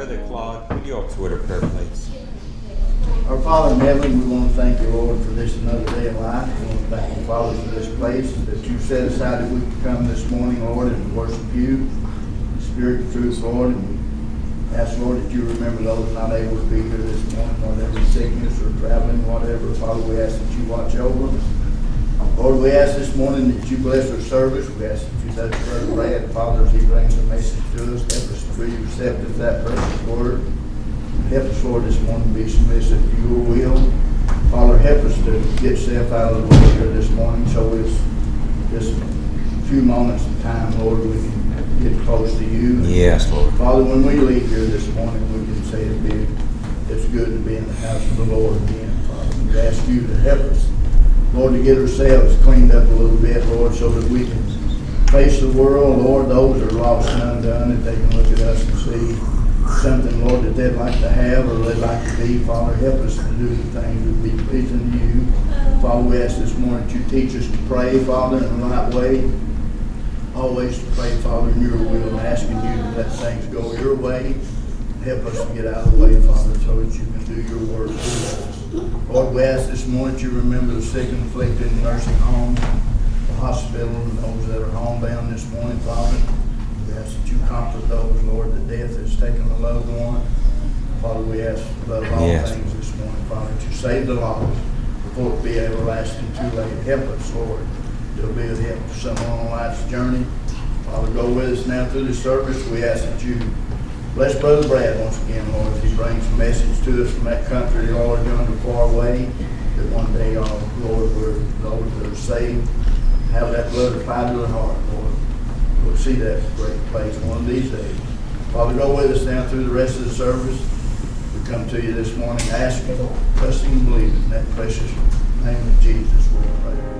Brother Claude, would you a prayer, please? Our Father in heaven, we want to thank you, Lord, for this another day of life. We want to thank you, Father, for this place that you set aside that we can come this morning, Lord, and worship you, spirit and truth, Lord. And ask, Lord, that you remember those not able to be here this morning, whatever sickness or traveling, whatever. Father, we ask that you watch over us. Lord, we ask this morning that you bless our service. We ask that you touch Brother Brad, Father, as he brings a message to us. To be receptive to that precious word. Help us, Lord, this morning to be submissive to your will. Father, help us to get self out of the way here this morning so it's just a few moments of time, Lord, we can get close to you. Yes, Lord. Father, when we leave here this morning, we can say it be, it's good to be in the house of the Lord again, Father. We ask you to help us, Lord, to get ourselves cleaned up a little bit, Lord, so that we can face the world, Lord, those are lost and undone, that they can look at us and see something, Lord, that they'd like to have or they'd like to be. Father, help us to do the things that be pleasing to you. Father, we ask this morning that you teach us to pray, Father, in the right way. Always to pray, Father, in your will and asking you to let things go your way. Help us to get out of the way, Father, so that you can do your work through us. Lord, we ask this morning that you remember the sick and afflicted in nursing homes, hospital, and those that are homebound this morning, Father. We ask that you comfort those, Lord, that death has taken a loved one. Father, we ask above all Yes. things this morning, Father, to save the lost before it be everlasting too late. Help us, Lord, to be a help to someone on life's journey. Father, go with us now through this service. We ask that you bless Brother Brad once again, Lord, as he brings a message to us from that country, Lord, yonder far away, that one day, uh, Lord, we're, those that are saved, have that blood to their heart, Lord. We'll see that great place one of these days. Father, go with us now through the rest of the service. We come to you this morning asking, trusting and believing in that precious name of Jesus, we pray.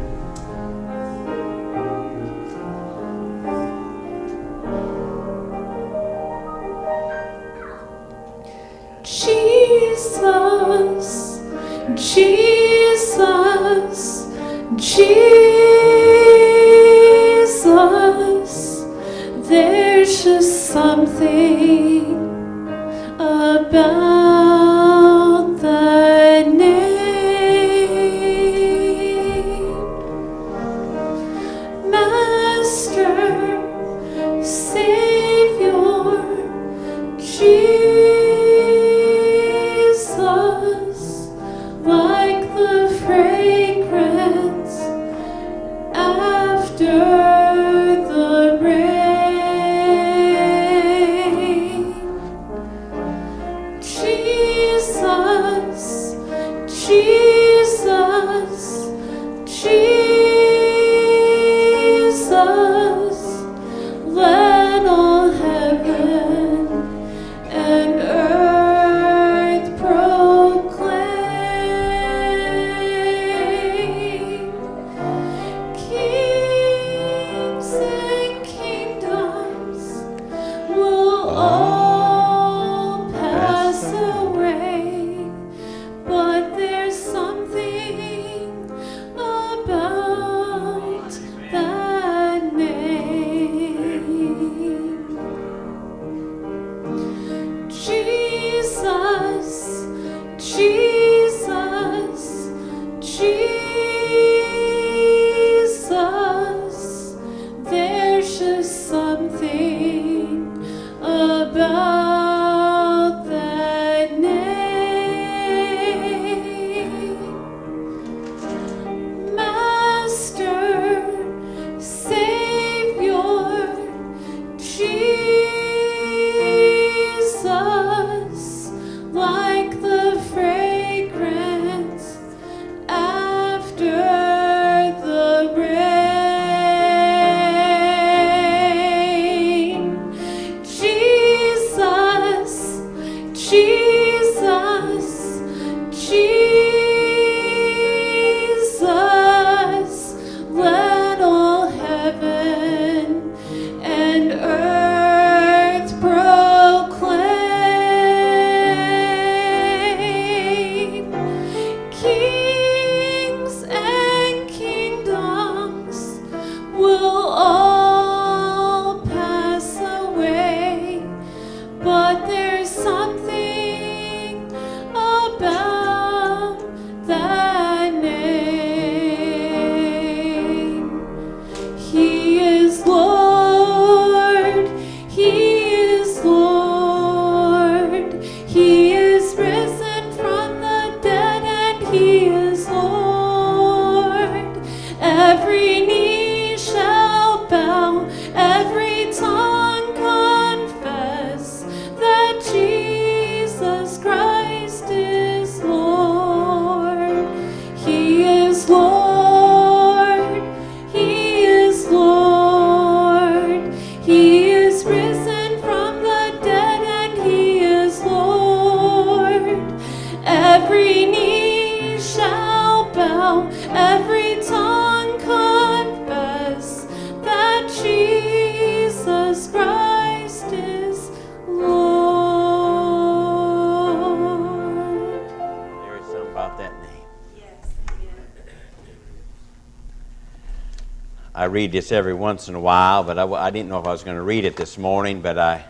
Read this every once in a while, but I didn't know if I was going to read it this morning, but I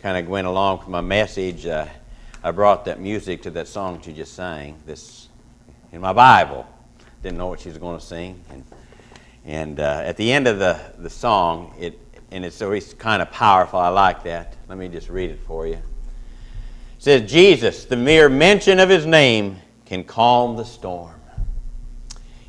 kind of went along with my message. Uh, I brought that music to that song you just sang, this in my Bible. Didn't know what she was going to sing. And, and uh, at the end of the, the song, it, and it's always kind of powerful. I like that. Let me just read it for you. It says, Jesus, the mere mention of his name can calm the storm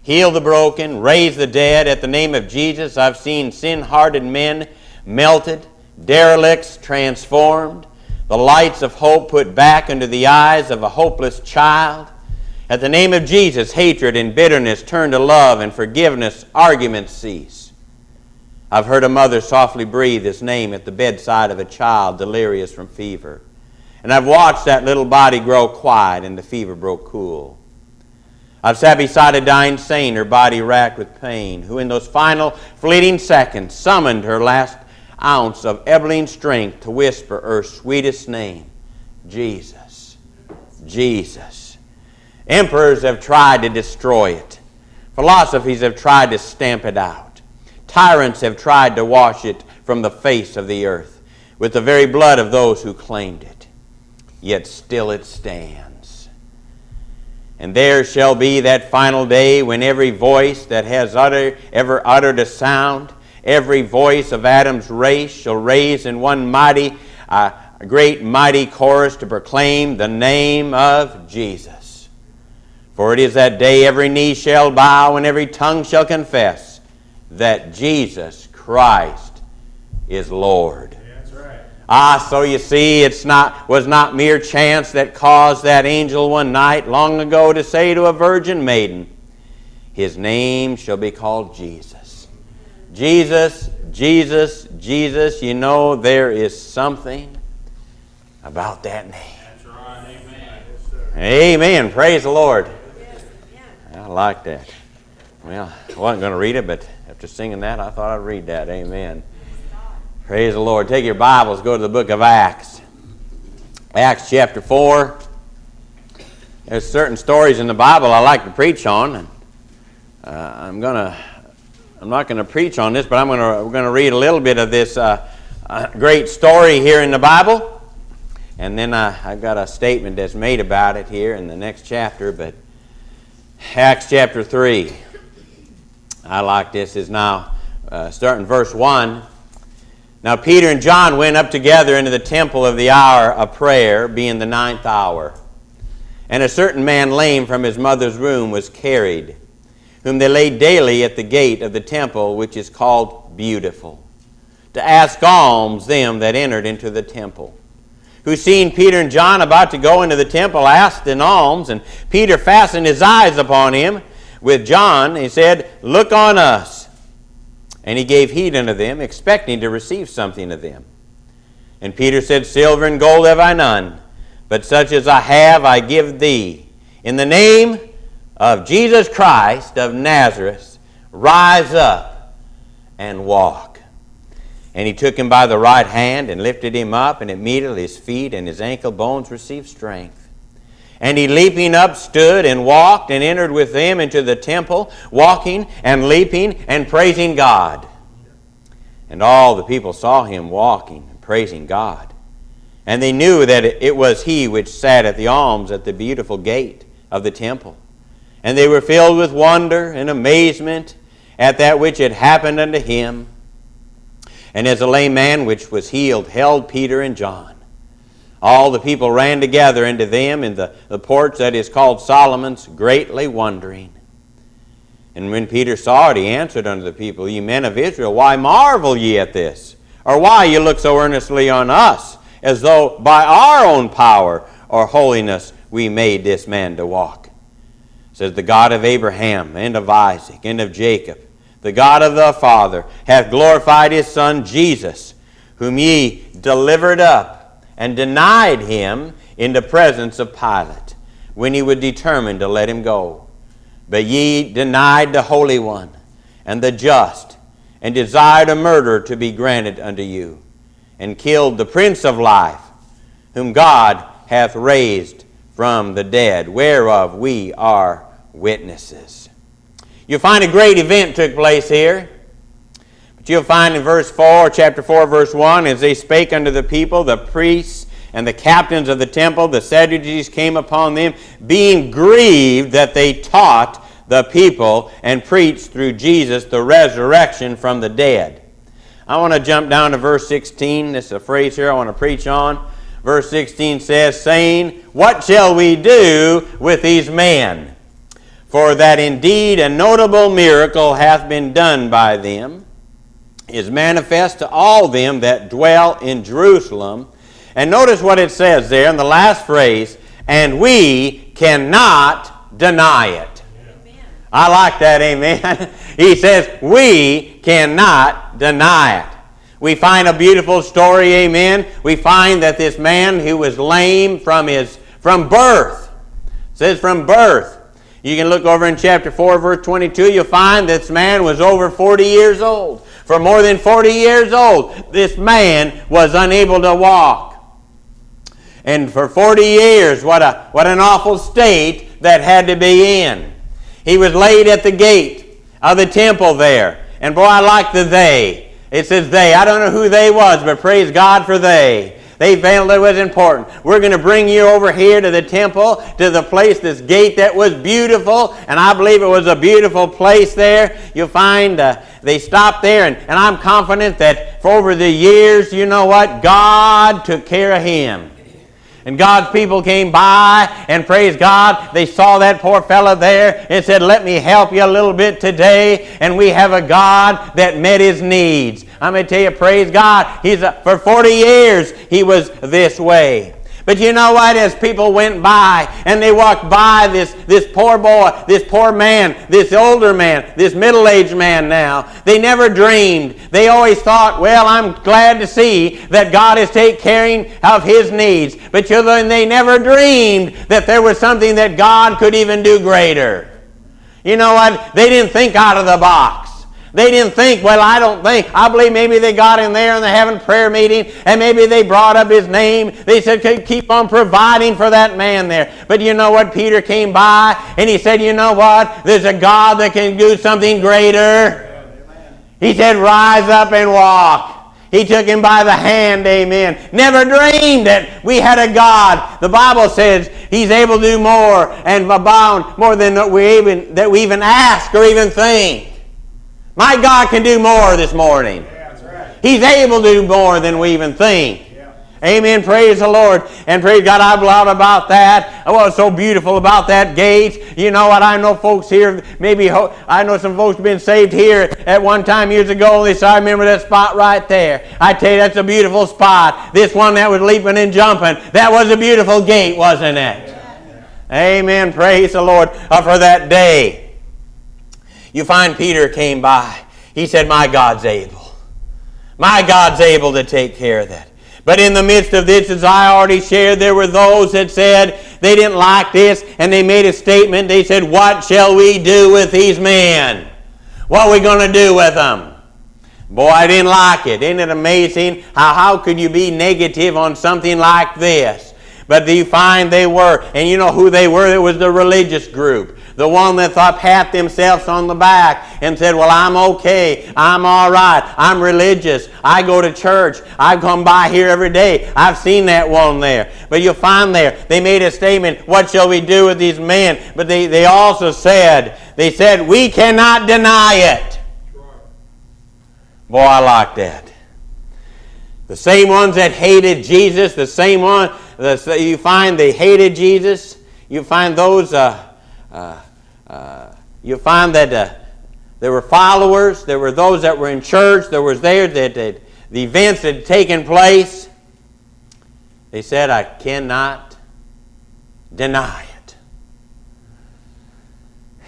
heal the broken, raise the dead. At the name of Jesus, I've seen sin hardened men melted, derelicts transformed, the lights of hope put back into the eyes of a hopeless child. At the name of Jesus, hatred and bitterness turn to love and forgiveness, arguments cease. I've heard a mother softly breathe his name at the bedside of a child delirious from fever. And I've watched that little body grow quiet and the fever broke cool. Beside a dying saint, her body racked with pain, who in those final fleeting seconds summoned her last ounce of ebbing strength to whisper her sweetest name Jesus. Jesus. Emperors have tried to destroy it, philosophies have tried to stamp it out, tyrants have tried to wash it from the face of the earth with the very blood of those who claimed it. Yet still it stands. And there shall be that final day when every voice that has utter, ever uttered a sound, every voice of Adam's race shall raise in one mighty, uh, great mighty chorus to proclaim the name of Jesus. For it is that day every knee shall bow and every tongue shall confess that Jesus Christ is Lord. Ah, so you see, it's not was not mere chance that caused that angel one night long ago to say to a virgin maiden, His name shall be called Jesus. Jesus, Jesus, Jesus, you know there is something about that name. Right, amen. Amen. Praise the Lord. I like that. Well, I wasn't going to read it, but after singing that, I thought I'd read that. Amen. Praise the Lord. Take your Bibles, go to the book of Acts. Acts chapter 4. There's certain stories in the Bible I like to preach on. And, uh, I'm gonna, I'm not going to preach on this, but I'm going to, we're going to read a little bit of this uh, uh, great story here in the Bible. And then I've got a statement that's made about it here in the next chapter. But Acts chapter 3. I like this. Is now uh, starting verse 1. Now Peter and John went up together into the temple of the hour of prayer, being the ninth hour. And a certain man lame from his mother's womb was carried, whom they laid daily at the gate of the temple, which is called Beautiful, to ask alms them that entered into the temple. Who seeing Peter and John about to go into the temple asked an alms, and Peter fastened his eyes upon him with John. He said, Look on us. And he gave heed unto them, expecting to receive something of them. And Peter said, Silver and gold have I none, but such as I have I give thee. In the name of Jesus Christ of Nazareth, rise up and walk. And he took him by the right hand and lifted him up, and immediately his feet and his ankle bones received strength. And he leaping up stood and walked and entered with them into the temple, walking and leaping and praising God. And all the people saw him walking and praising God. And they knew that it was he which sat at the alms at the beautiful gate of the temple. And they were filled with wonder and amazement at that which had happened unto him. And as a lame man which was healed held Peter and John all the people ran together into them in the, the porch that is called Solomon's, greatly wondering. And when Peter saw it, he answered unto the people, Ye men of Israel, why marvel ye at this? Or why ye look so earnestly on us, as though by our own power or holiness we made this man to walk? Says the God of Abraham, and of Isaac, and of Jacob, the God of the Father, hath glorified his Son Jesus, whom ye delivered up and denied him in the presence of Pilate when he was determined to let him go. But ye denied the Holy One and the just, and desired a murder to be granted unto you, and killed the Prince of Life, whom God hath raised from the dead, whereof we are witnesses. You find a great event took place here. You'll find in verse 4, chapter 4, verse 1, as they spake unto the people, the priests and the captains of the temple, the Sadducees came upon them, being grieved that they taught the people and preached through Jesus the resurrection from the dead. I want to jump down to verse 16. This is a phrase here I want to preach on. Verse 16 says, saying, What shall we do with these men? For that indeed a notable miracle hath been done by them, is manifest to all them that dwell in Jerusalem. And notice what it says there in the last phrase, and we cannot deny it. I like that, amen. he says, we cannot deny it. We find a beautiful story, amen. We find that this man who was lame from his from birth, says from birth. You can look over in chapter 4, verse 22, you'll find this man was over 40 years old. For more than 40 years old, this man was unable to walk. And for 40 years, what, a, what an awful state that had to be in. He was laid at the gate of the temple there. And boy, I like the they. It says they. I don't know who they was, but praise God for they. They felt it was important. We're going to bring you over here to the temple, to the place, this gate that was beautiful, and I believe it was a beautiful place there. You'll find uh, they stopped there, and, and I'm confident that for over the years, you know what? God took care of him. And God's people came by and praise God. They saw that poor fellow there and said, Let me help you a little bit today. And we have a God that met his needs. I'm going to tell you, praise God. He's a, for 40 years he was this way. But you know what? As people went by and they walked by this, this poor boy, this poor man, this older man, this middle aged man now, they never dreamed. They always thought, well, I'm glad to see that God is taking care of his needs. But you know, they never dreamed that there was something that God could even do greater. You know what? They didn't think out of the box. They didn't think, well, I don't think. I believe maybe they got in there and they're having prayer meeting and maybe they brought up his name. They said, keep on providing for that man there. But you know what? Peter came by and he said, you know what? There's a God that can do something greater. He said, rise up and walk. He took him by the hand, amen. Never dreamed that we had a God. The Bible says he's able to do more and abound more than that we even, that we even ask or even think. My God can do more this morning. Yeah, right. He's able to do more than we even think. Yeah. Amen. Praise the Lord. And praise God, I blout about that. What's so beautiful about that gate. You know what? I know folks here, maybe I know some folks been saved here at one time years ago. They said, I remember that spot right there. I tell you, that's a beautiful spot. This one that was leaping and jumping, that was a beautiful gate, wasn't it? Amen. Praise the Lord uh, for that day. You find Peter came by. He said, My God's able. My God's able to take care of that. But in the midst of this, as I already shared, there were those that said they didn't like this and they made a statement. They said, What shall we do with these men? What are we going to do with them? Boy, I didn't like it. Isn't it amazing? How, how could you be negative on something like this? But you find they were, and you know who they were? It was the religious group. The one that thought pat themselves on the back and said, Well, I'm okay. I'm all right. I'm religious. I go to church. I come by here every day. I've seen that one there. But you'll find there, they made a statement, What shall we do with these men? But they, they also said, They said, We cannot deny it. Boy, I like that. The same ones that hated Jesus, the same one, the, you find they hated Jesus. You find those uh, uh, uh, you find that uh, there were followers, there were those that were in church, there was there that, that the events had taken place. They said, I cannot deny it.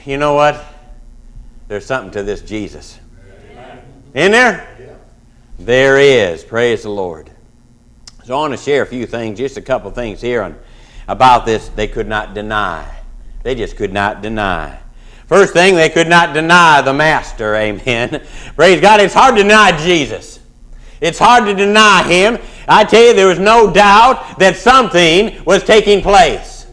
You know what? There's something to this Jesus. In there? There is. Praise the Lord. So I want to share a few things, just a couple things here on, about this they could not deny. They just could not deny. First thing, they could not deny the Master. Amen. Praise God. It's hard to deny Jesus. It's hard to deny Him. I tell you, there was no doubt that something was taking place.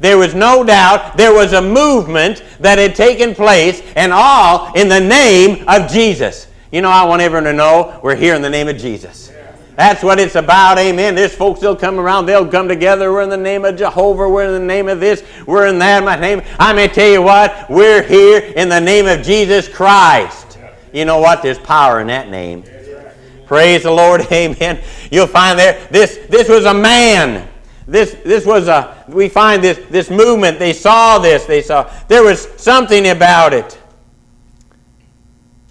There was no doubt there was a movement that had taken place, and all in the name of Jesus. You know, I want everyone to know we're here in the name of Jesus. That's what it's about, amen. There's folks they'll come around, they'll come together. We're in the name of Jehovah, we're in the name of this, we're in that, my name. I may tell you what, we're here in the name of Jesus Christ. You know what? There's power in that name. Praise the Lord, amen. You'll find there, this, this was a man. This, this was a, we find this, this movement, they saw this, they saw, there was something about it.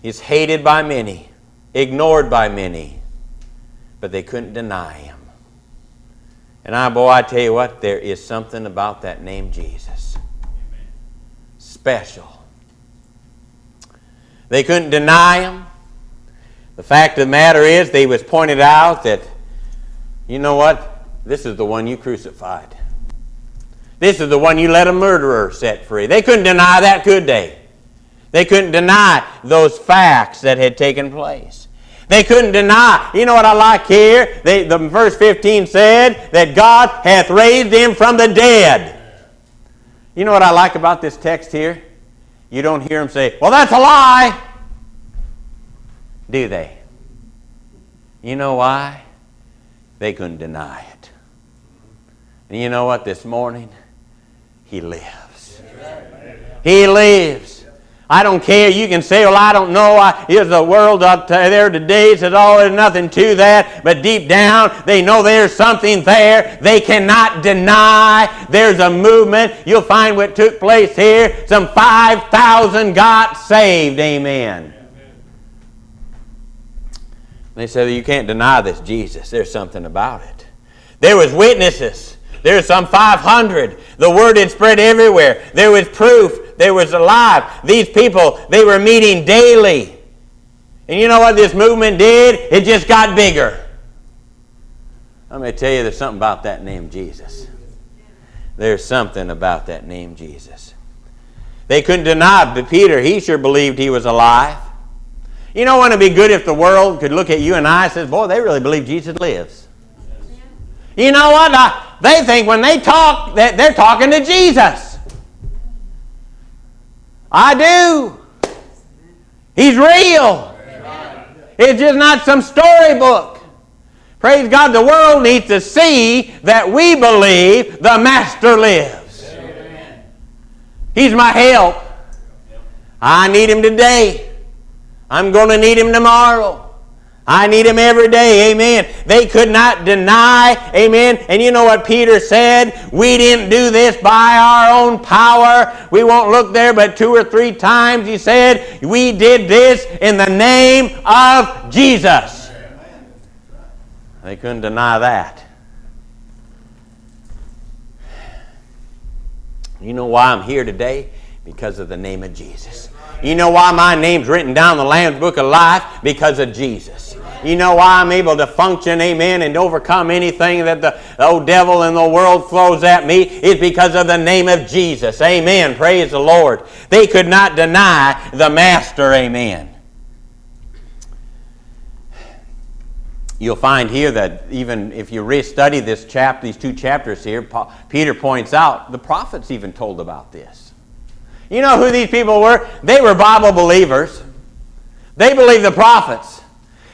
He's hated by many, ignored by many but they couldn't deny him. And I, boy, I tell you what, there is something about that name Jesus. Special. They couldn't deny him. The fact of the matter is, they was pointed out that, you know what? This is the one you crucified. This is the one you let a murderer set free. They couldn't deny that, could they? They couldn't deny those facts that had taken place. They couldn't deny. You know what I like here? They, the verse 15 said that God hath raised him from the dead. You know what I like about this text here? You don't hear them say, well, that's a lie. Do they? You know why? They couldn't deny it. And you know what? This morning, he lives. He lives. I don't care. You can say, well, I don't know. I, is the world up there today? Says, oh, there's nothing to that. But deep down, they know there's something there. They cannot deny there's a movement. You'll find what took place here. Some 5,000 got saved. Amen. They said, you can't deny this Jesus. There's something about it. There was witnesses. There's some 500. The word had spread everywhere. There was proof they was alive. These people, they were meeting daily. And you know what this movement did? It just got bigger. Let me tell you, there's something about that name Jesus. There's something about that name Jesus. They couldn't deny but Peter. He sure believed he was alive. You know, wouldn't it be good if the world could look at you and I and says, boy, they really believe Jesus lives. You know what? they think when they talk that they're talking to Jesus. I do. He's real. It's just not some storybook. Praise God, the world needs to see that we believe the Master lives. He's my help. I need him today. I'm going to need him tomorrow. I need him every day. Amen. They could not deny. Amen. And you know what Peter said? We didn't do this by our own power. We won't look there, but two or three times he said, We did this in the name of Jesus. They couldn't deny that. You know why I'm here today? Because of the name of Jesus. You know why my name's written down in the Lamb's Book of Life? Because of Jesus. You know why I'm able to function, amen, and overcome anything that the old devil in the world throws at me is because of the name of Jesus. Amen. Praise the Lord. They could not deny the Master. Amen. You'll find here that even if you re-study this chapter, these two chapters here, Peter points out the prophets even told about this. You know who these people were? They were Bible believers. They believed the prophets.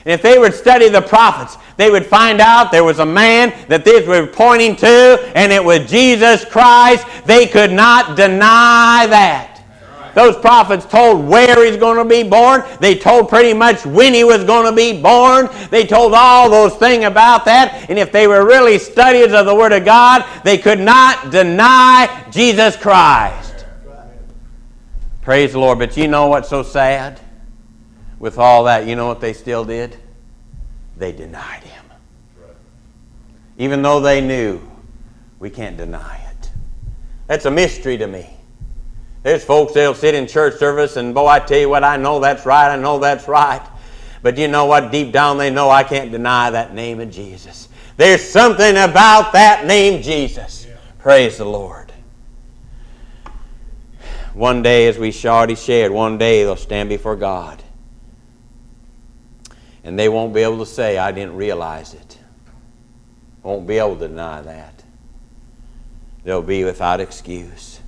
And if they would study the prophets, they would find out there was a man that they were pointing to, and it was Jesus Christ. They could not deny that. Those prophets told where he's going to be born. They told pretty much when he was going to be born. They told all those things about that. And if they were really studiers of the Word of God, they could not deny Jesus Christ. Praise the Lord. But you know what's so sad? With all that, you know what they still did? They denied him. Even though they knew, we can't deny it. That's a mystery to me. There's folks that'll sit in church service and, boy, I tell you what, I know that's right, I know that's right. But you know what? Deep down they know I can't deny that name of Jesus. There's something about that name, Jesus. Yeah. Praise the Lord. One day, as we already shared, one day they'll stand before God. And they won't be able to say, I didn't realize it. Won't be able to deny that. They'll be without excuse.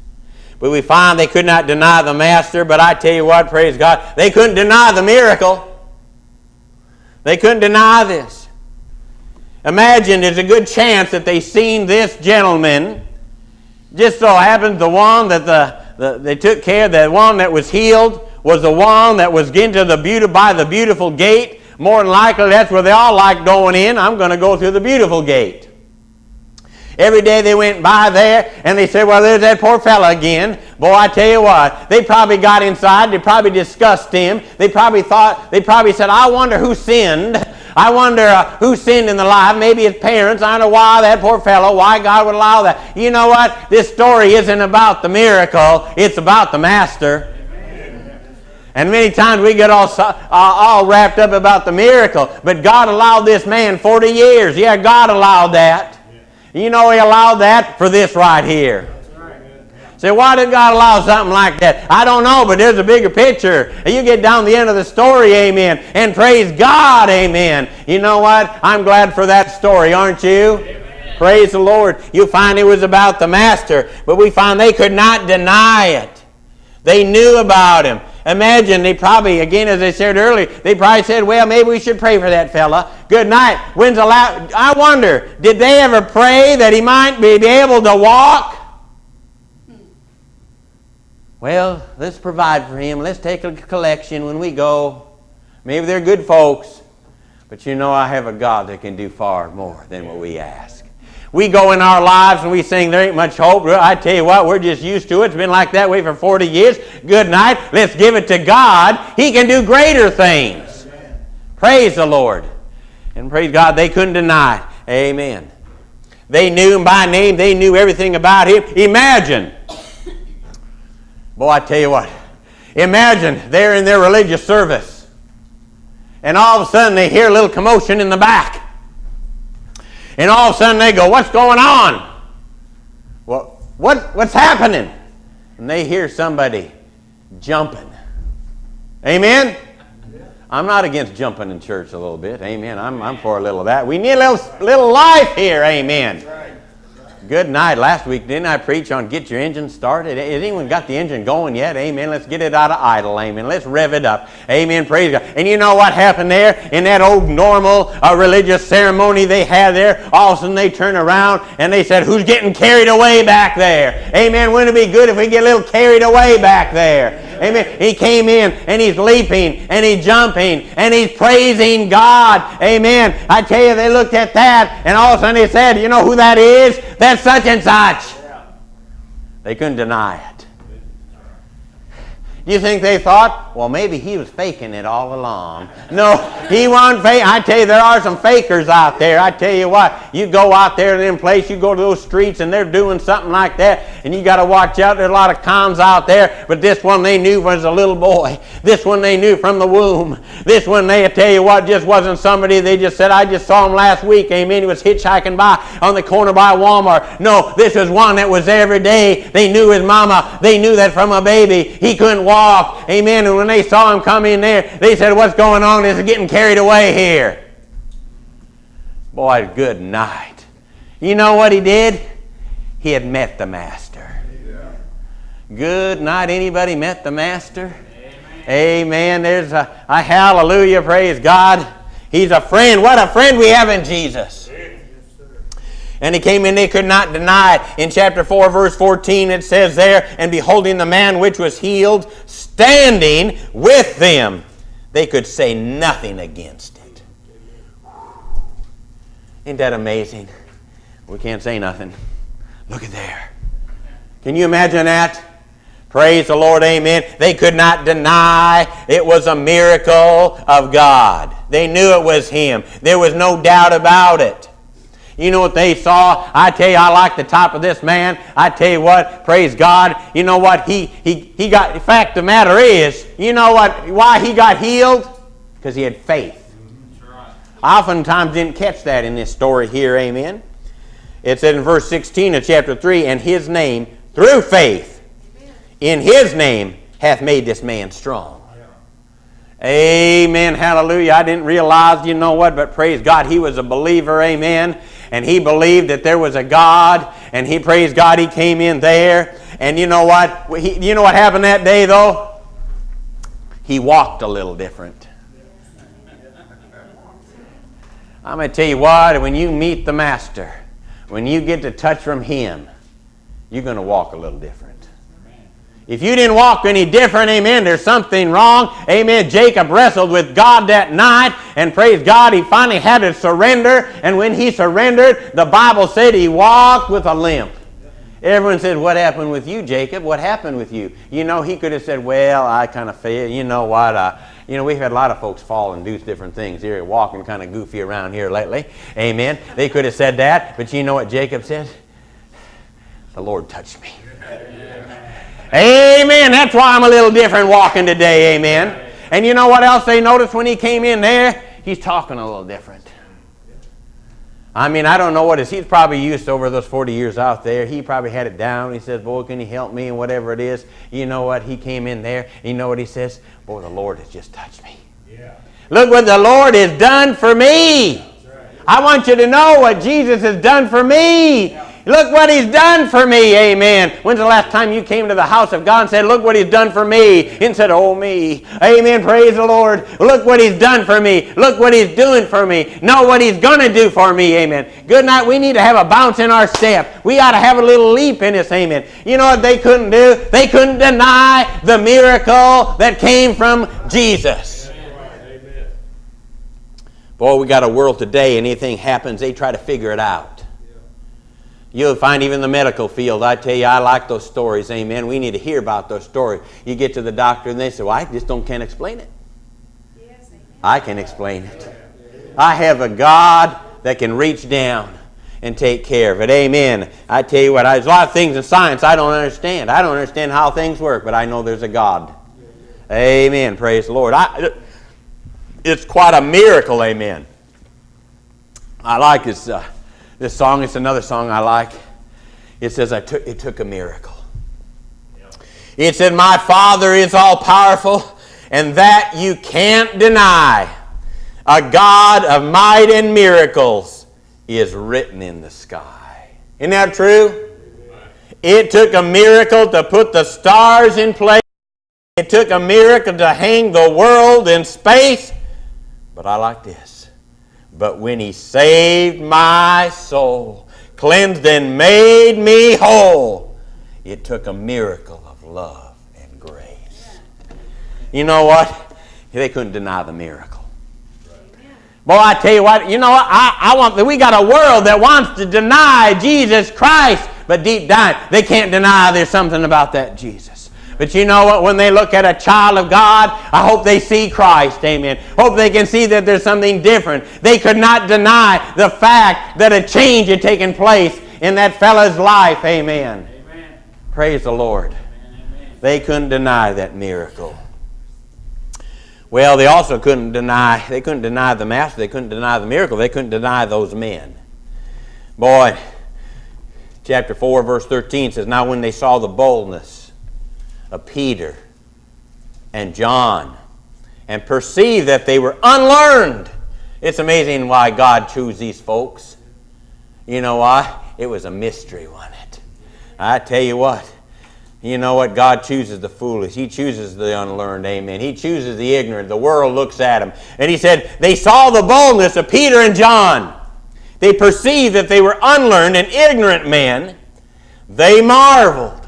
But we find they could not deny the Master, but I tell you what, praise God, they couldn't deny the miracle. They couldn't deny this. Imagine there's a good chance that they seen this gentleman. Just so happens the one that the, the they took care of, the one that was healed was the one that was into the beauty by the beautiful gate. More than likely, that's where they all like going in. I'm going to go through the beautiful gate. Every day they went by there and they said, Well, there's that poor fella again. Boy, I tell you what, they probably got inside, they probably discussed him. They probably thought, they probably said, I wonder who sinned. I wonder uh, who sinned in the life. Maybe his parents. I don't know why that poor fellow, why God would allow that. You know what? This story isn't about the miracle, it's about the master. And many times we get all, uh, all wrapped up about the miracle. But God allowed this man 40 years. Yeah, God allowed that. You know He allowed that for this right here. Say, why did God allow something like that? I don't know, but there's a bigger picture. And you get down the end of the story, amen, and praise God, amen. You know what? I'm glad for that story, aren't you? Amen. Praise the Lord. You find it was about the Master, but we find they could not deny it. They knew about him. Imagine they probably, again, as I said earlier, they probably said, well, maybe we should pray for that fella. Good night. When's the last? I wonder, did they ever pray that he might be able to walk? Well, let's provide for him. Let's take a collection when we go. Maybe they're good folks, but you know I have a God that can do far more than what we ask. We go in our lives and we sing, There ain't much hope. I tell you what, we're just used to it. It's been like that way for 40 years. Good night. Let's give it to God. He can do greater things. Amen. Praise the Lord. And praise God, they couldn't deny. Amen. They knew him by name, they knew everything about him. Imagine. Boy, I tell you what. Imagine they're in their religious service. And all of a sudden they hear a little commotion in the back. And all of a sudden they go, What's going on? Well, what, what's happening? And they hear somebody jumping. Amen? I'm not against jumping in church a little bit. Amen. I'm, I'm for a little of that. We need a little, little life here. Amen. Good night. Last week, didn't I preach on get your engine started? Has anyone got the engine going yet? Amen. Let's get it out of idle. Amen. Let's rev it up. Amen. Praise God. And you know what happened there in that old normal uh, religious ceremony they had there? All of a sudden they turn around and they said, Who's getting carried away back there? Amen. Wouldn't it be good if we get a little carried away back there? Amen. He came in and he's leaping and he's jumping and he's praising God. Amen. I tell you, they looked at that and all of a sudden they said, You know who that is? That's such and such. They couldn't deny it. Do you think they thought, well, maybe he was faking it all along? No, he wasn't faking. I tell you, there are some fakers out there. I tell you what, you go out there in them place, you go to those streets, and they're doing something like that, and you got to watch out. There's a lot of cons out there, but this one they knew was a little boy. This one they knew from the womb. This one they I tell you what just wasn't somebody. They just said, I just saw him last week. Amen. He was hitchhiking by on the corner by Walmart. No, this was one that was every day. They knew his mama. They knew that from a baby he couldn't walk off. Amen. And when they saw him come in there, they said, What's going on? This is getting carried away here. Boy, good night. You know what he did? He had met the Master. Good night. Anybody met the Master? Amen. Amen. There's a, a hallelujah. Praise God. He's a friend. What a friend we have in Jesus. And he came in, they could not deny it. In chapter 4, verse 14, it says there, And beholding the man which was healed, standing with them, they could say nothing against it. Ain't that amazing? We can't say nothing. Look at there. Can you imagine that? Praise the Lord, amen. They could not deny it was a miracle of God. They knew it was Him. There was no doubt about it. You know what they saw? I tell you, I like the top of this man. I tell you what, praise God. You know what? He he he got. The fact the matter is, you know what? Why he got healed? Because he had faith. I oftentimes didn't catch that in this story here. Amen. It said in verse 16 of chapter 3, and his name, through faith, in his name, hath made this man strong. Amen. Hallelujah. I didn't realize, you know what, but praise God, he was a believer. Amen and he believed that there was a God, and he praised God he came in there. And you know what? He, you know what happened that day though? He walked a little different. I'm going to tell you what, when you meet the Master, when you get to touch from Him, you're going to walk a little different. If you didn't walk any different, amen, there's something wrong. Amen. Jacob wrestled with God that night, and praise God, he finally had to surrender. And when he surrendered, the Bible said he walked with a limp. Everyone said, What happened with you, Jacob? What happened with you? You know, he could have said, Well, I kind of failed. You know what? Uh, you know, we've had a lot of folks fall and do different things here, walking kind of goofy around here lately. Amen. They could have said that, but you know what Jacob said? The Lord touched me. Amen. That's why I'm a little different walking today. Amen. And you know what else they noticed when he came in there? He's talking a little different. I mean, I don't know what it is. He's probably used over those 40 years out there. He probably had it down. He says, Boy, can you help me? And whatever it is. You know what? He came in there. You know what he says? Boy, the Lord has just touched me. Yeah. Look what the Lord has done for me. Right. I want you to know what Jesus has done for me. Yeah. Look what he's done for me. Amen. When's the last time you came to the house of God and said, Look what he's done for me? And said, Oh, me. Amen. Praise the Lord. Look what he's done for me. Look what he's doing for me. Know what he's going to do for me. Amen. Good night. We need to have a bounce in our step. We ought to have a little leap in this. Amen. You know what they couldn't do? They couldn't deny the miracle that came from Jesus. Boy, we got a world today, anything happens, they try to figure it out. You'll find even the medical field. I tell you, I like those stories. Amen. We need to hear about those stories. You get to the doctor and they say, Well, I just don't can't explain it. I can explain it. I have a God that can reach down and take care of it. Amen. I tell you what, there's a lot of things in science I don't understand. I don't understand how things work, but I know there's a God. Amen. Praise the Lord. I, it's quite a miracle. Amen. I like this. Uh, this song, it's another song I like. It says, I took, It took a miracle. It said, My Father is all powerful, and that you can't deny. A God of might and miracles is written in the sky. Isn't that true? It took a miracle to put the stars in place. It took a miracle to hang the world in space. But I like this. But when he saved my soul, cleansed and made me whole, it took a miracle of love and grace. You know what? They couldn't deny the miracle. Boy, I tell you what, you know what? I, I want we got a world that wants to deny Jesus Christ, but deep down, they can't deny there's something about that Jesus. But you know what? When they look at a child of God, I hope they see Christ. Amen. Hope they can see that there's something different. They could not deny the fact that a change had taken place in that fellow's life. Amen. Amen. Praise the Lord. Amen. They couldn't deny that miracle. Well, they also couldn't deny, they couldn't deny the master, they couldn't deny the miracle, they couldn't deny those men. Boy, chapter 4, verse 13 says, Now when they saw the boldness of Peter and John and perceived that they were unlearned. It's amazing why God chose these folks. You know why? It was a mystery, wasn't it? I tell you what, you know what? God chooses the foolish. He chooses the unlearned. Amen. He chooses the ignorant. The world looks at them. And he said, they saw the boldness of Peter and John. They perceived that they were unlearned and ignorant men. They marveled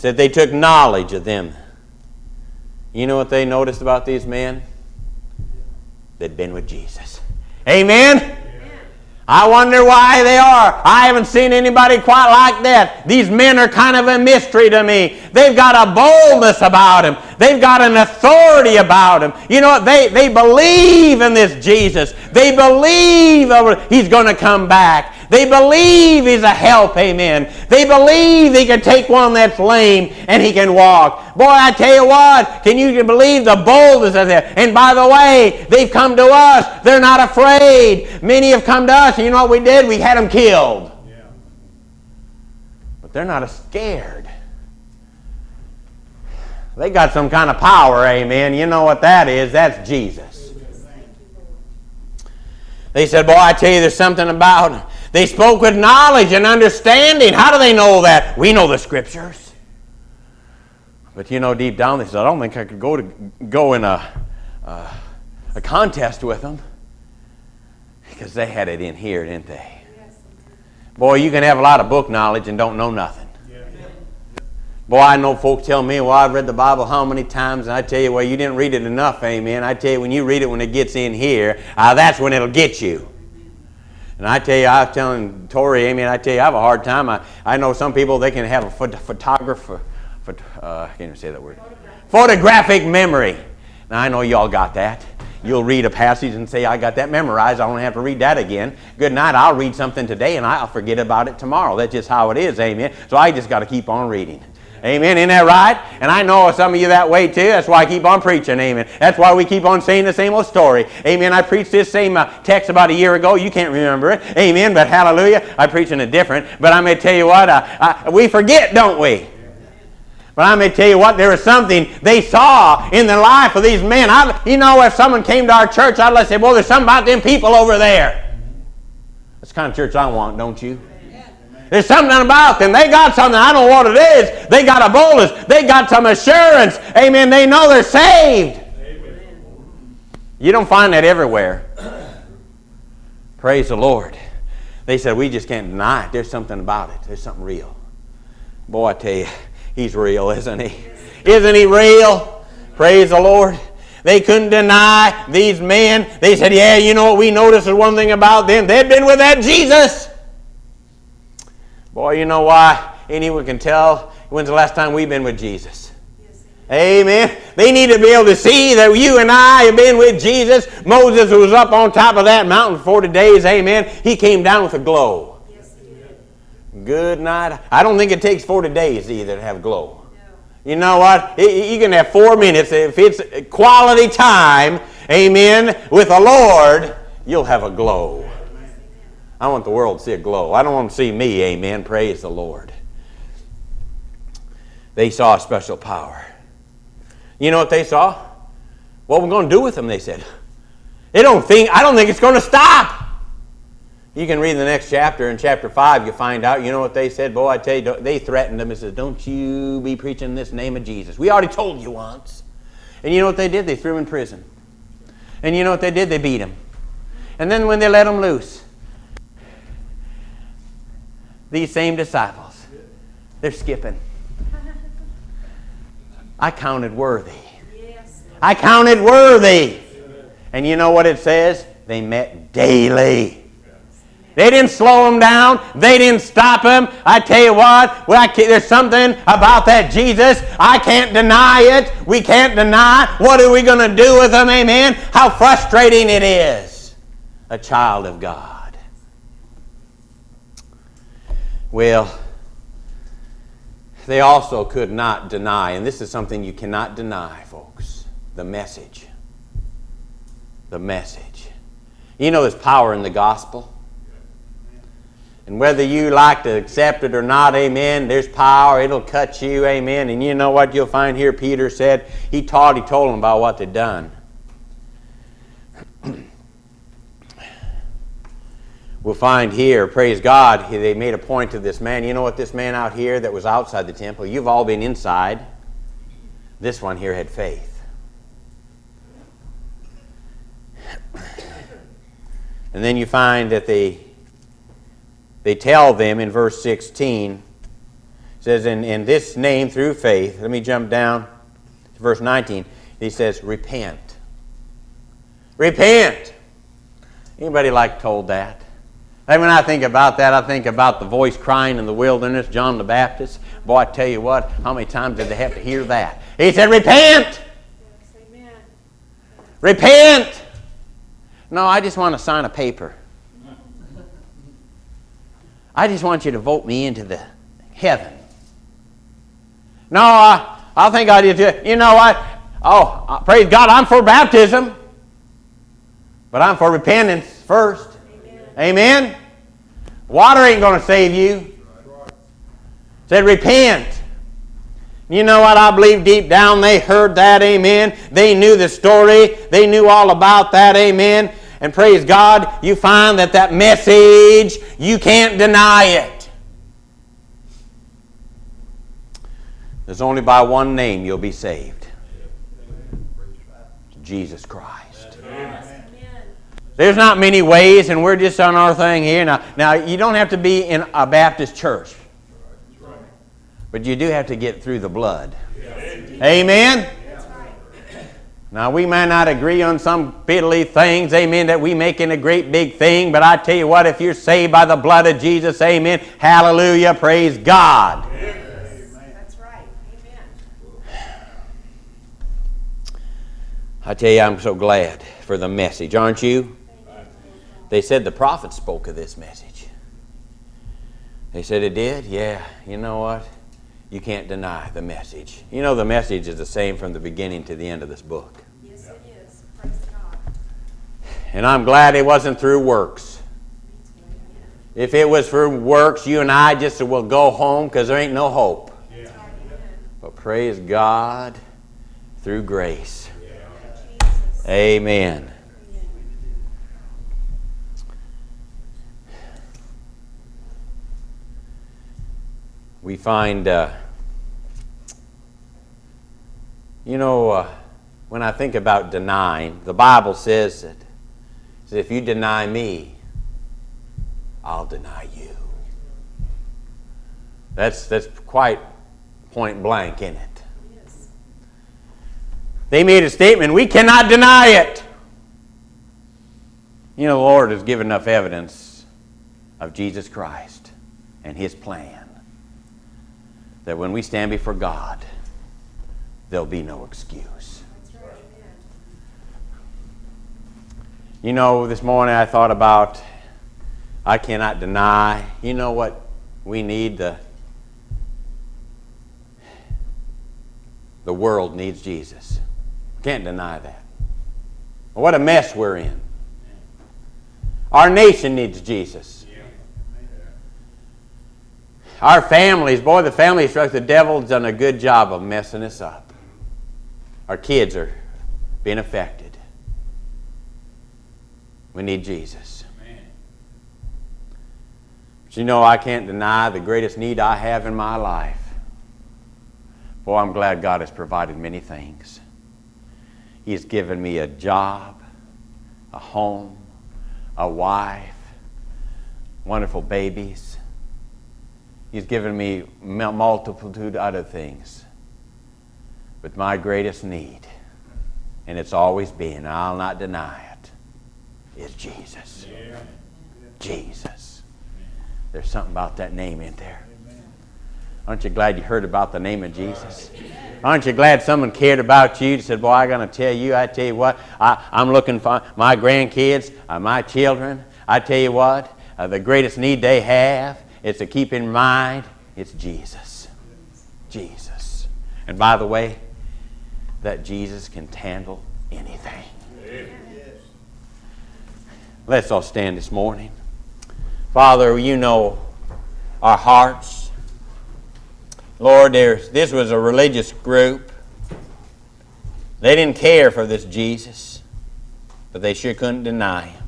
said they took knowledge of them. You know what they noticed about these men? They'd been with Jesus. Amen? I wonder why they are. I haven't seen anybody quite like that. These men are kind of a mystery to me. They've got a boldness about them. They've got an authority about them. You know what? They, they believe in this Jesus. They believe he's going to come back. They believe he's a help, amen. They believe he can take one that's lame and he can walk. Boy, I tell you what, can you believe the boldness of that? And by the way, they've come to us. They're not afraid. Many have come to us, and you know what we did? We had them killed. Yeah. But they're not scared. They got some kind of power, amen. You know what that is? That's Jesus. They said, Boy, I tell you, there's something about they spoke with knowledge and understanding. How do they know that? We know the scriptures. But you know, deep down, they said, I don't think I could go to go in a, uh, a contest with them because they had it in here, didn't they? Boy, you can have a lot of book knowledge and don't know nothing. Boy, I know folks tell me, well, I've read the Bible how many times, and I tell you, well, you didn't read it enough, amen. I tell you, when you read it when it gets in here, uh, that's when it'll get you. And I tell you, I was telling Tori, amen, I tell you, I have a hard time. I, I know some people, they can have a phot- photographer, phot- uh, I can't even say that word. Photographic memory. Now, I know y'all got that. You'll read a passage and say, I got that memorized. I don't have to read that again. Good night. I'll read something today and I'll forget about it tomorrow. That's just how it is, amen. So I just got to keep on reading. Amen. Isn't that right? And I know some of you that way too. That's why I keep on preaching. Amen. That's why we keep on saying the same old story. Amen. I preached this same uh, text about a year ago. You can't remember it. Amen. But hallelujah, I'm preaching it different. But I'm going to tell you what, uh, we forget, don't we? But I'm going to tell you what, there was something they saw in the life of these men. I, you know, if someone came to our church, I'd say, well, there's something about them people over there. That's the kind of church I want, don't you? There's something about them. They got something. I don't know what it is. They got a boldness. They got some assurance. Amen. They know they're saved. You don't find that everywhere. Praise the Lord. They said, we just can't deny it. There's something about it. There's something real. Boy, I tell you, he's real, isn't he? Isn't he real? Praise the Lord. They couldn't deny these men. They said, yeah, you know what we noticed is one thing about them. They'd been with that Jesus. Boy, you know why anyone can tell when's the last time we've been with Jesus? Amen. They need to be able to see that you and I have been with Jesus. Moses was up on top of that mountain for 40 days. Amen. He came down with a glow. Yes, Good night. I don't think it takes 40 days either to have glow. No. You know what? You can have four minutes. If it's quality time, amen, with the Lord, you'll have a glow. I want the world to see a glow. I don't want to see me, amen. Praise the Lord. They saw a special power. You know what they saw? What we're going to do with them, they said. They don't think, I don't think it's going to stop. You can read the next chapter. In chapter 5, you find out, you know what they said? Boy, I tell you, they threatened them and said, Don't you be preaching this name of Jesus. We already told you once. And you know what they did? They threw him in prison. And you know what they did? They beat him. And then when they let him loose, these same disciples, they're skipping. I counted worthy. I counted worthy. And you know what it says? They met daily. They didn't slow them down. They didn't stop them. I tell you what, well, there's something about that Jesus. I can't deny it. We can't deny. What are we going to do with them? Amen. How frustrating it is. A child of God. Well, they also could not deny, and this is something you cannot deny, folks the message. The message. You know, there's power in the gospel. And whether you like to accept it or not, amen, there's power. It'll cut you, amen. And you know what you'll find here? Peter said, he taught, he told them about what they'd done. We'll find here, praise God, they made a point to this man. You know what, this man out here that was outside the temple, you've all been inside. This one here had faith. And then you find that they they tell them in verse 16 says in, in this name through faith let me jump down to verse 19 he says repent repent anybody like told that and when i think about that i think about the voice crying in the wilderness john the baptist boy i tell you what how many times did they have to hear that he said repent repent no i just want to sign a paper I just want you to vote me into the heaven. No, I, I think I did. You know what? Oh, praise God, I'm for baptism. But I'm for repentance first. Amen? Amen? Water ain't going to save you. Said repent. You know what? I believe deep down they heard that. Amen. They knew the story. They knew all about that. Amen. And praise God, you find that that message, you can't deny it. There's only by one name you'll be saved. Jesus Christ. There's not many ways, and we're just on our thing here. Now, now you don't have to be in a Baptist church, but you do have to get through the blood. Amen. Now, we may not agree on some fiddly things, amen, that we make in a great big thing, but I tell you what, if you're saved by the blood of Jesus, amen, hallelujah, praise God. That's right. Amen. I tell you, I'm so glad for the message, aren't you? They said the prophet spoke of this message. They said it did? Yeah. You know what? You can't deny the message. You know, the message is the same from the beginning to the end of this book. Yes, it is. Praise God. And I'm glad it wasn't through works. If it was through works, you and I just will go home because there ain't no hope. Yeah. But praise God through grace. Jesus. Amen. We find, uh, you know, uh, when I think about denying, the Bible says that, if you deny me, I'll deny you. That's, that's quite point blank, isn't it? They made a statement, we cannot deny it. You know, the Lord has given enough evidence of Jesus Christ and His plan that when we stand before God, there'll be no excuse. You know, this morning I thought about I cannot deny. You know what we need? The, the world needs Jesus. Can't deny that. What a mess we're in. Our nation needs Jesus. Our families, boy, the family structure, the devil's done a good job of messing us up. Our kids are being affected. We need Jesus. But you know, I can't deny the greatest need I have in my life. Boy, I'm glad God has provided many things. He has given me a job, a home, a wife, wonderful babies. He's given me multitude other things. But my greatest need, and it's always been, I'll not deny it, is Jesus. Jesus. There's something about that name in there. Aren't you glad you heard about the name of Jesus? Aren't you glad someone cared about you? Said, "Boy, I'm going to tell you. I tell you what. I, I'm looking for my grandkids, uh, my children. I tell you what. Uh, the greatest need they have is to keep in mind it's Jesus. Jesus. And by the way, that Jesus can handle anything. Let's all stand this morning. Father, you know our hearts. Lord, there's, this was a religious group. They didn't care for this Jesus, but they sure couldn't deny him.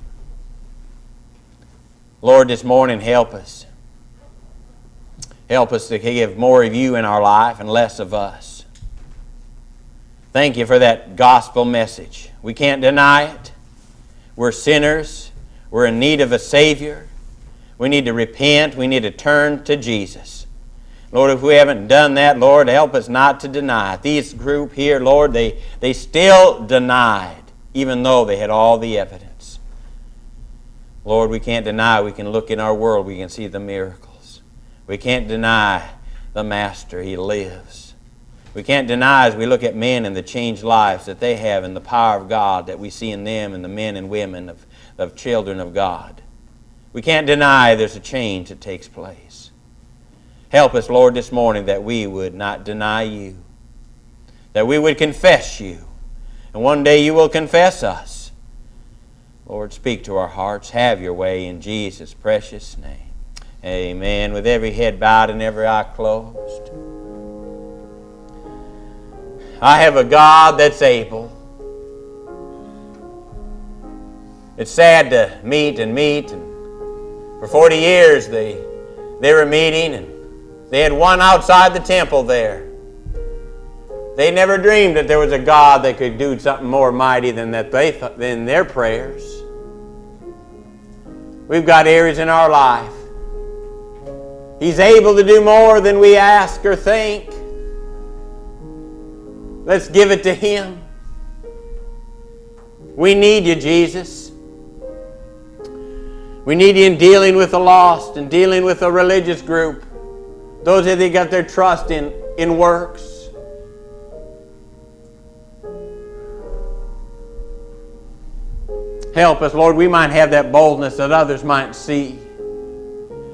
Lord, this morning, help us. Help us to give more of you in our life and less of us. Thank you for that gospel message. We can't deny it. We're sinners. We're in need of a Savior. We need to repent. We need to turn to Jesus. Lord, if we haven't done that, Lord, help us not to deny it. These group here, Lord, they, they still denied, even though they had all the evidence. Lord, we can't deny. We can look in our world, we can see the miracles. We can't deny the Master. He lives. We can't deny as we look at men and the changed lives that they have and the power of God that we see in them and the men and women of, of children of God. We can't deny there's a change that takes place. Help us, Lord, this morning that we would not deny you, that we would confess you, and one day you will confess us. Lord, speak to our hearts. Have your way in Jesus' precious name. Amen. With every head bowed and every eye closed. I have a God that's able. It's sad to meet and meet. And for 40 years they, they were meeting and they had one outside the temple there. They never dreamed that there was a God that could do something more mighty than that they th- than their prayers. We've got areas in our life. He's able to do more than we ask or think. Let's give it to Him. We need you, Jesus. We need you in dealing with the lost and dealing with a religious group. Those that they got their trust in, in works. Help us, Lord. We might have that boldness that others might see.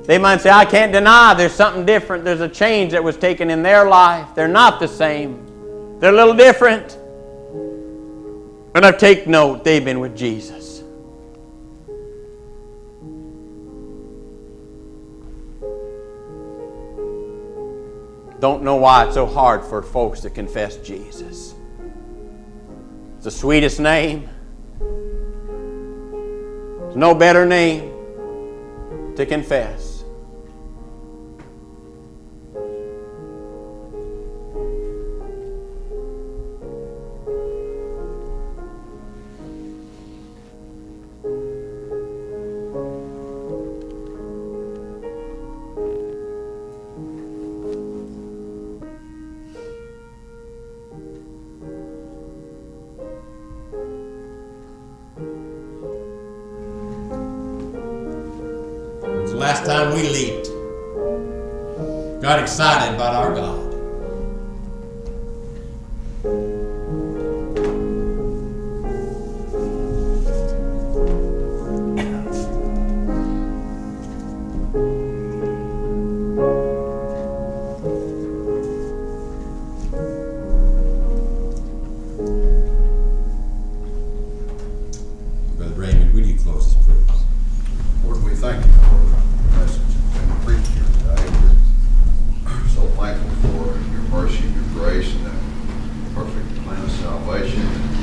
They might say, I can't deny there's something different. There's a change that was taken in their life. They're not the same, they're a little different. And I take note, they've been with Jesus. Don't know why it's so hard for folks to confess Jesus. It's the sweetest name. There's no better name to confess.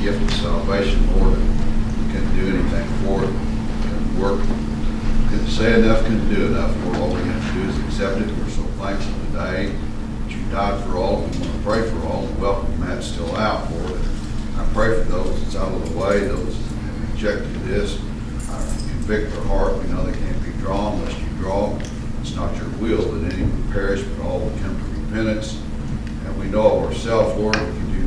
Gift of salvation, Lord. We couldn't do anything for it, couldn't work, couldn't say enough, couldn't do enough. Lord, all we have to do is accept it. We're so thankful today that you died for all. We want to pray for all. Welcome Matt still out, Lord. I pray for those that's out of the way, those that have rejected this. I convict their heart. We know they can't be drawn unless you draw. It's not your will that any would perish, but all would come to repentance. And we know of ourselves, Lord,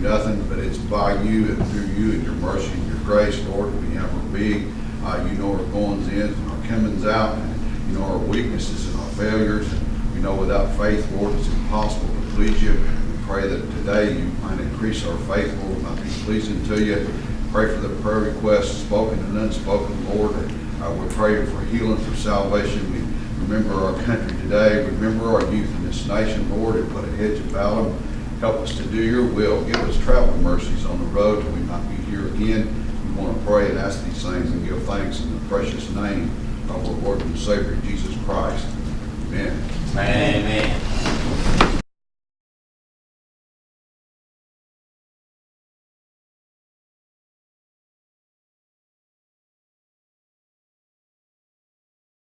nothing, but it's by you and through you and your mercy and your grace, Lord, we have our being. Uh, you know our goings in and our comings out, and you know our weaknesses and our failures. And we know without faith, Lord, it's impossible to please you. We pray that today you might increase our faith, Lord, we might be pleasing to you. Pray for the prayer requests, spoken and unspoken, Lord. Uh, we're praying for healing, for salvation. We remember our country today. Remember our youth in this nation, Lord, and put a hedge about them. Help us to do your will. Give us travel mercies on the road till we might be here again. We want to pray and ask these things and give thanks in the precious name of our Lord and Savior, Jesus Christ. Amen. Amen.